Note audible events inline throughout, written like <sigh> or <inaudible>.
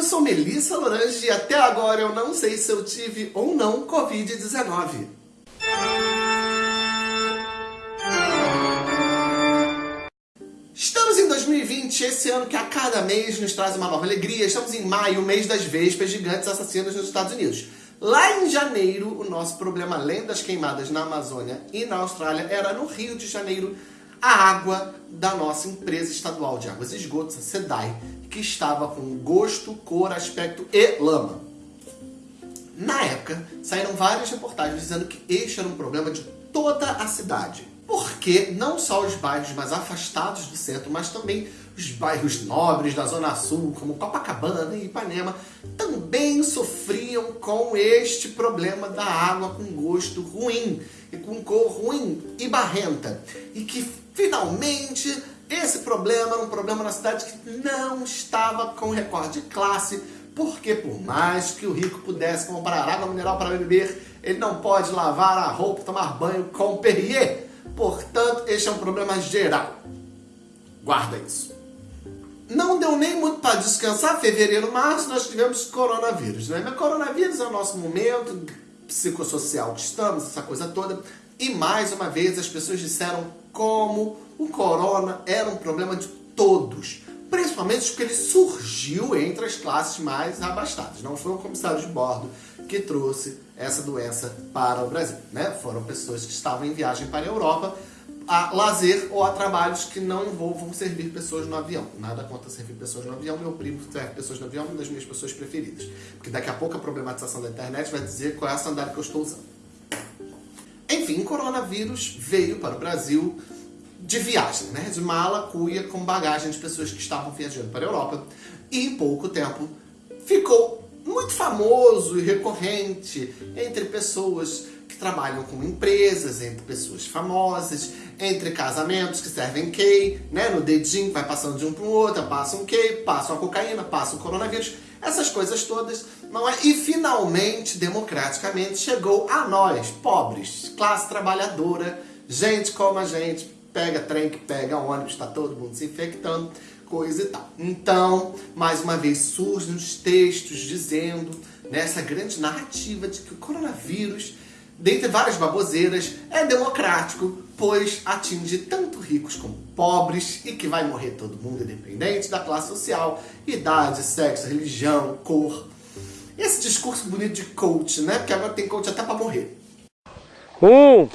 eu sou Melissa Lorange e até agora eu não sei se eu tive ou não Covid-19. Estamos em 2020, esse ano que a cada mês nos traz uma nova alegria. Estamos em maio, mês das vespas gigantes assassinas nos Estados Unidos. Lá em janeiro, o nosso problema, além das queimadas na Amazônia e na Austrália, era no Rio de Janeiro, a água da nossa empresa estadual de águas e esgotos, a SEDAI, que estava com gosto, cor, aspecto e lama. Na época, saíram várias reportagens dizendo que este era um problema de toda a cidade. Porque não só os bairros mais afastados do centro, mas também os bairros nobres da Zona Sul, como Copacabana e Ipanema, também sofriam com este problema da água com gosto ruim, e com cor ruim e barrenta. E que finalmente esse problema era um problema na cidade que não estava com recorde de classe, porque por mais que o rico pudesse comprar água mineral para beber, ele não pode lavar a roupa, tomar banho com Perrier. Portanto, este é um problema geral. Guarda isso. Não deu nem muito para descansar, fevereiro, março, nós tivemos coronavírus. Né? Mas coronavírus é o nosso momento psicossocial que estamos, essa coisa toda. E mais uma vez as pessoas disseram como o corona era um problema de todos, principalmente porque ele surgiu entre as classes mais abastadas. Não foi um comissário de bordo que trouxe essa doença para o Brasil. Né? Foram pessoas que estavam em viagem para a Europa a lazer ou a trabalhos que não envolvam servir pessoas no avião. Nada contra servir pessoas no avião. Meu primo serve pessoas no avião, uma das minhas pessoas preferidas. Porque daqui a pouco a problematização da internet vai dizer qual é a sandália que eu estou usando. Enfim, o coronavírus veio para o Brasil de viagem, né? de mala, cuia, com bagagem de pessoas que estavam viajando para a Europa. E em pouco tempo ficou muito famoso e recorrente entre pessoas que trabalham com empresas, entre pessoas famosas, entre casamentos que servem key, né? no dedinho, vai passando de um para o outro, passa um key, passa uma cocaína, passa um coronavírus, essas coisas todas, não é? E finalmente, democraticamente, chegou a nós, pobres, classe trabalhadora, gente como a gente, pega trem, que pega ônibus, está todo mundo se infectando, coisa e tal. Então, mais uma vez, surgem os textos dizendo, nessa grande narrativa de que o coronavírus, dentre várias baboseiras, é democrático, pois atinge tanto ricos como pobres e que vai morrer todo mundo, independente da classe social, idade, sexo, religião, cor. Esse discurso bonito de coach, né? Porque agora tem coach até para morrer. Um,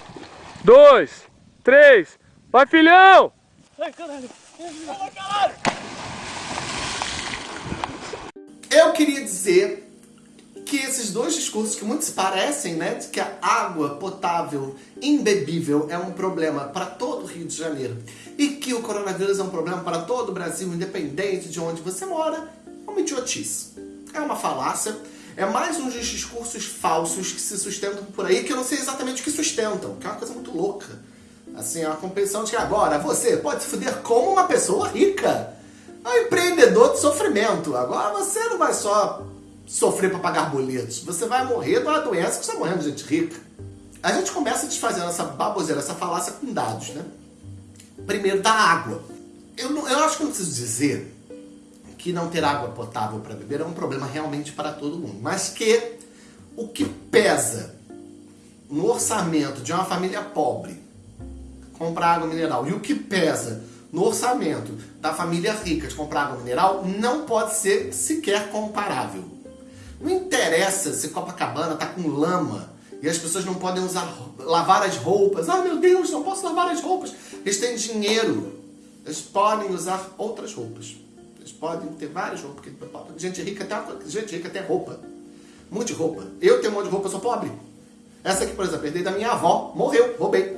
dois, três, Vai, filhão! Ai, caralho! Ai, caralho! Eu queria dizer esses dois discursos que muito se parecem, né, de que a água potável, imbebível, é um problema para todo o Rio de Janeiro e que o coronavírus é um problema para todo o Brasil, independente de onde você mora, é uma idiotice. É uma falácia, é mais um dos discursos falsos que se sustentam por aí, que eu não sei exatamente o que sustentam, que é uma coisa muito louca. Assim, é uma competição de que agora você pode se fuder como uma pessoa rica. É um empreendedor de sofrimento. Agora você não vai só sofrer para pagar boletos. Você vai morrer de uma doença que está morrendo de gente rica. A gente começa desfazendo essa baboseira, essa falácia com dados, né? Primeiro, da água. Eu, não, eu acho que não preciso dizer que não ter água potável para beber é um problema realmente para todo mundo. Mas que o que pesa no orçamento de uma família pobre comprar água mineral e o que pesa no orçamento da família rica de comprar água mineral não pode ser sequer comparável. Não interessa se Copacabana está com lama e as pessoas não podem usar, lavar as roupas. Ah, meu Deus, não posso lavar as roupas. Eles têm dinheiro. Eles podem usar outras roupas. Eles podem ter várias roupas. Gente rica tem, gente rica tem roupa. Um monte de roupa. Eu tenho um monte de roupa, eu sou pobre. Essa aqui, por exemplo, herdei da minha avó. Morreu, roubei.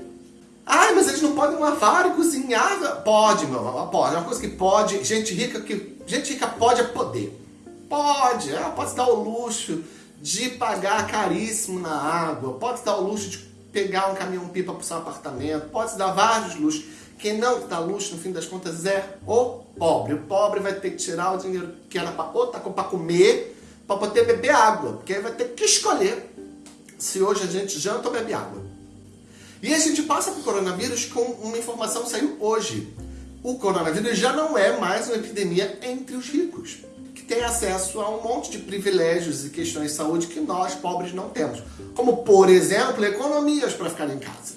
Ai, mas eles não podem lavar e cozinhar. Pode, meu irmão, pode. É uma coisa que pode. Gente rica que. Gente rica pode é poder. Pode. Ela pode se dar o luxo de pagar caríssimo na água. Pode se dar o luxo de pegar um caminhão-pipa para o seu apartamento. Pode se dar vários luxos. Quem não dá luxo, no fim das contas, é o pobre. O pobre vai ter que tirar o dinheiro que era para para comer, para poder beber água. Porque aí vai ter que escolher se hoje a gente janta ou bebe água. E a gente passa para o coronavírus com uma informação que saiu hoje. O coronavírus já não é mais uma epidemia entre os ricos, tem acesso a um monte de privilégios e questões de saúde que nós, pobres, não temos. Como, por exemplo, economias para ficar em casa.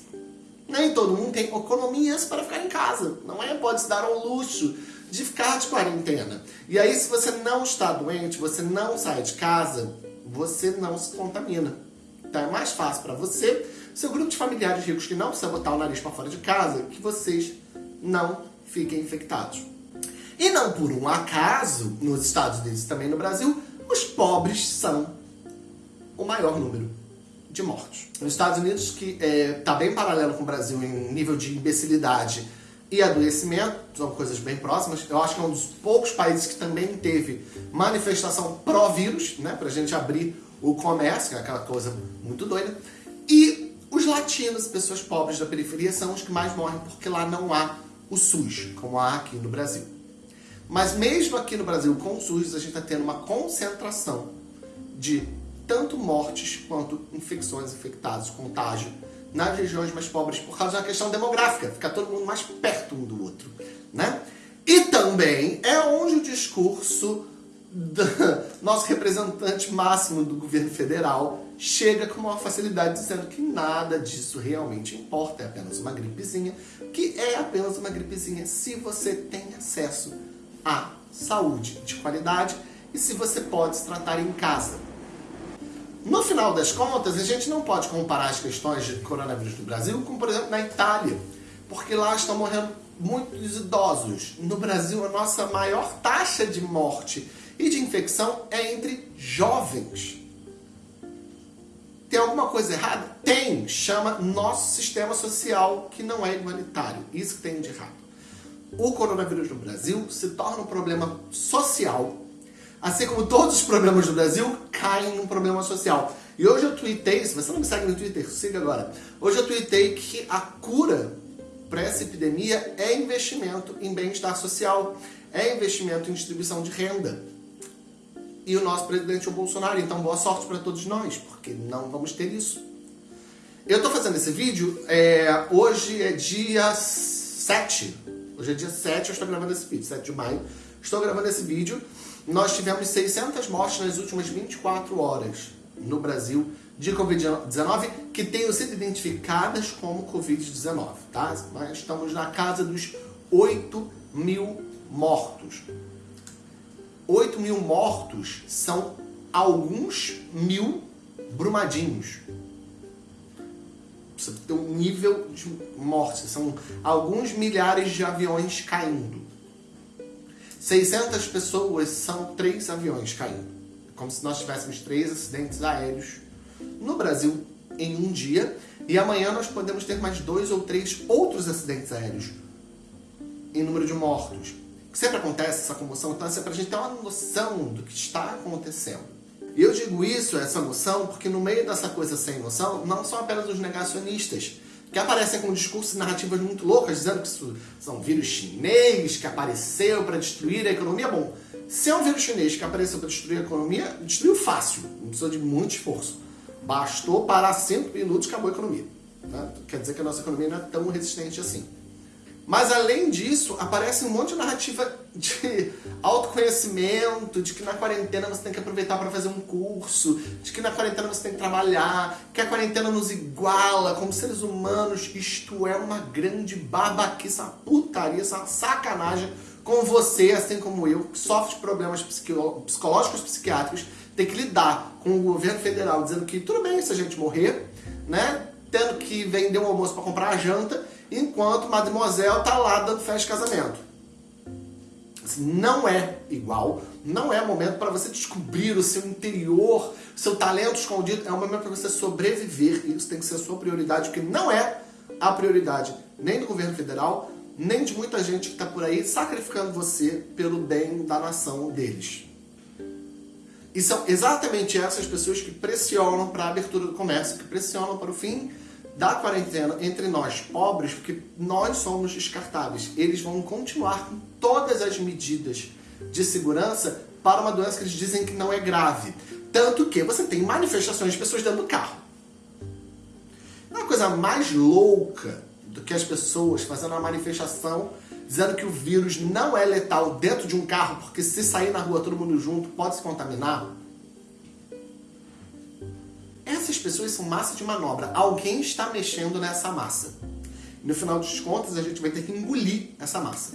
Nem todo mundo tem economias para ficar em casa. Não é? Pode se dar ao luxo de ficar de quarentena. E aí, se você não está doente, você não sai de casa, você não se contamina. Então é mais fácil para você, seu grupo de familiares ricos que não precisa botar o nariz para fora de casa, que vocês não fiquem infectados. E não por um acaso, nos Estados Unidos e também no Brasil, os pobres são o maior número de mortos. Nos Estados Unidos, que está é, tá bem paralelo com o Brasil em nível de imbecilidade e adoecimento, são coisas bem próximas. Eu acho que é um dos poucos países que também teve manifestação pró-vírus, né, pra gente abrir o comércio, que é aquela coisa muito doida. E os latinos, pessoas pobres da periferia, são os que mais morrem porque lá não há o SUS, como há aqui no Brasil. Mas mesmo aqui no Brasil, com o SUS, a gente está tendo uma concentração de tanto mortes quanto infecções, infectados, contágio nas regiões mais pobres por causa da questão demográfica, fica todo mundo mais perto um do outro, né? E também é onde o discurso do <laughs> nosso representante máximo do governo federal chega com uma facilidade dizendo que nada disso realmente importa, é apenas uma gripezinha, que é apenas uma gripezinha se você tem acesso à saúde de qualidade e se você pode se tratar em casa. No final das contas, a gente não pode comparar as questões de coronavírus no Brasil com, por exemplo, na Itália, porque lá estão morrendo muitos idosos. No Brasil, a nossa maior taxa de morte e de infecção é entre jovens. Tem alguma coisa errada? Tem! Chama nosso sistema social que não é igualitário. Isso que tem de errado. O coronavírus no Brasil se torna um problema social assim como todos os problemas do Brasil, caem num problema social. E hoje eu tuitei, se você não me segue no Twitter, siga agora. Hoje eu tuitei que a cura para essa epidemia é investimento em bem-estar social, é investimento em distribuição de renda. E o nosso presidente é o Bolsonaro, então boa sorte para todos nós, porque não vamos ter isso. Eu estou fazendo esse vídeo, é, hoje é dia 7, hoje é dia 7, eu estou gravando esse vídeo, 7 de maio, estou gravando esse vídeo, nós tivemos 600 mortes nas últimas 24 horas no Brasil de Covid-19 que tenham sido identificadas como Covid-19, tá? Mas estamos na casa dos 8 mil mortos. 8 mil mortos são alguns mil brumadinhos. Você tem um nível de morte, são alguns milhares de aviões caindo. 600 pessoas são três aviões caindo. Como se nós tivéssemos três acidentes aéreos no Brasil em um dia. E amanhã nós podemos ter mais dois ou três outros acidentes aéreos em número de mortos. Sempre acontece essa comoção, então é para a gente ter uma noção do que está acontecendo. E eu digo isso, essa noção, porque no meio dessa coisa sem noção, não são apenas os negacionistas, que aparecem com discursos e narrativas muito loucas, dizendo que isso são vírus chinês que apareceu para destruir a economia. Bom, se é um vírus chinês que apareceu para destruir a economia, destruiu fácil, não precisou de muito esforço. Bastou parar 5 minutos e acabou a economia. Né? Quer dizer que a nossa economia não é tão resistente assim. Mas além disso, aparece um monte de narrativa de autoconhecimento, de que na quarentena você tem que aproveitar para fazer um curso, de que na quarentena você tem que trabalhar, que a quarentena nos iguala como seres humanos. Isto é uma grande babaquice, uma putaria, uma sacanagem com você, assim como eu, que sofre problemas psicológicos, psiquiátricos, tem que lidar com o governo federal dizendo que tudo bem se a gente morrer, né? Tendo que vender um almoço para comprar a janta enquanto Mademoiselle tá lá dando festa de casamento. Não é igual, não é momento para você descobrir o seu interior, seu talento escondido, é um momento para você sobreviver, e isso tem que ser a sua prioridade, porque não é a prioridade nem do governo federal, nem de muita gente que está por aí sacrificando você pelo bem da nação deles. E são exatamente essas pessoas que pressionam para a abertura do comércio, que pressionam para o fim da quarentena entre nós pobres, porque nós somos descartáveis. Eles vão continuar com todas as medidas de segurança para uma doença que eles dizem que não é grave. Tanto que você tem manifestações de pessoas dentro do carro. Uma coisa mais louca do que as pessoas fazendo uma manifestação dizendo que o vírus não é letal dentro de um carro, porque se sair na rua todo mundo junto pode se contaminar. Essas pessoas são massa de manobra. Alguém está mexendo nessa massa. No final dos contas, a gente vai ter que engolir essa massa.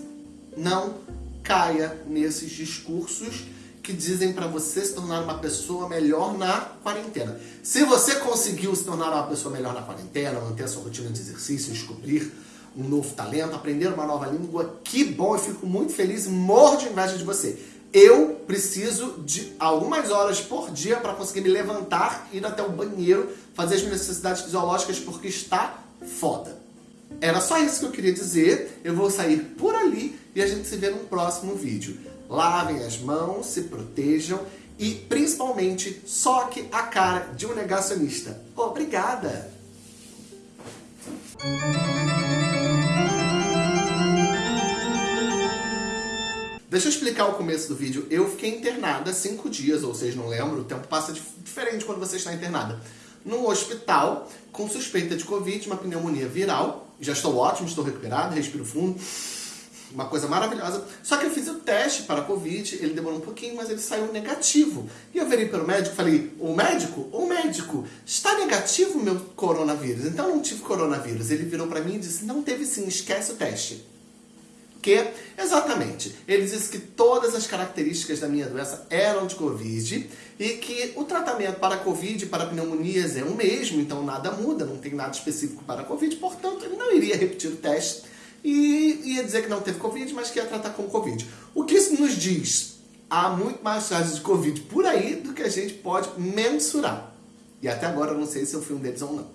Não caia nesses discursos que dizem para você se tornar uma pessoa melhor na quarentena. Se você conseguiu se tornar uma pessoa melhor na quarentena, manter a sua rotina de exercício, descobrir um novo talento, aprender uma nova língua, que bom, eu fico muito feliz e morro de inveja de você. Eu preciso de algumas horas por dia para conseguir me levantar, ir até o banheiro, fazer as minhas necessidades fisiológicas, porque está foda. Era só isso que eu queria dizer. Eu vou sair por ali e a gente se vê no próximo vídeo. Lavem as mãos, se protejam e principalmente soque a cara de um negacionista. Obrigada! Deixa eu explicar o começo do vídeo. Eu fiquei internada cinco dias, ou seja, não lembro, o tempo passa diferente quando você está internada. Num hospital, com suspeita de Covid, uma pneumonia viral. Já estou ótimo, estou recuperado, respiro fundo. Uma coisa maravilhosa. Só que eu fiz o teste para Covid, ele demorou um pouquinho, mas ele saiu negativo. E eu virei para o médico e falei, o médico, o médico, está negativo o meu coronavírus? Então não tive coronavírus. Ele virou para mim e disse, não teve sim, esquece o teste que, exatamente, ele disse que todas as características da minha doença eram de Covid e que o tratamento para Covid e para pneumonias é o mesmo, então nada muda, não tem nada específico para Covid, portanto ele não iria repetir o teste e ia dizer que não teve Covid, mas que ia tratar com Covid. O que isso nos diz? Há muito mais casos de Covid por aí do que a gente pode mensurar. E até agora eu não sei se eu fui um deles ou não.